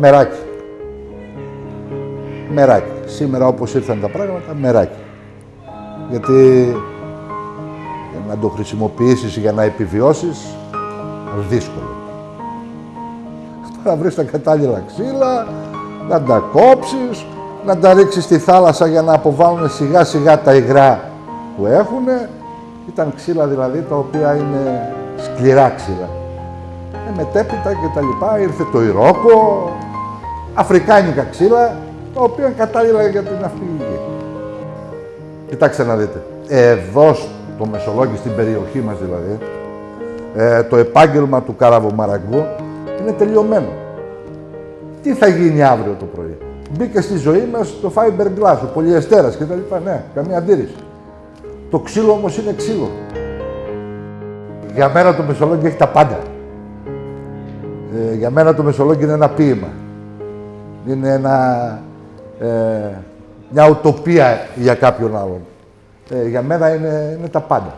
μεράκι. Μεράκι. Σήμερα όπως ήρθαν τα πράγματα, μεράκι. Γιατί για να το χρησιμοποιήσεις για να επιβιώσεις, δύσκολο. Να βρεις τα κατάλληλα ξύλα, να τα κόψεις, να τα ρίξεις στη θάλασσα για να αποβάλουν σιγά σιγά τα υγρά που έχουν. Ήταν ξύλα δηλαδή τα οποία είναι σκληρά ξύλα. Ε, μετέπειτα και τα λοιπά ήρθε το Ιρόκο, αφρικάνικα ξύλα, τα οποία είναι κατάλληλα για την ναυπηγική. Κοιτάξτε να δείτε. Εδώ στο Μεσολόγγι, στην περιοχή μας δηλαδή, ε, το επάγγελμα του καραβομαραγκού είναι τελειωμένο. Τι θα γίνει αύριο το πρωί; Μπήκε στη ζωή μας το fiberglass, ο πολυεστέρας κτλ. Ναι, καμία αντίρρηση. Το ξύλο όμως είναι ξύλο. Για μένα το Μεσολόγγι έχει τα πάντα. Ε, για μένα το Μεσολόγγι είναι ένα ποίημα. Είναι ένα, ε, μια ουτοπία για κάποιον άλλον. Ε, για μένα είναι, είναι τα πάντα.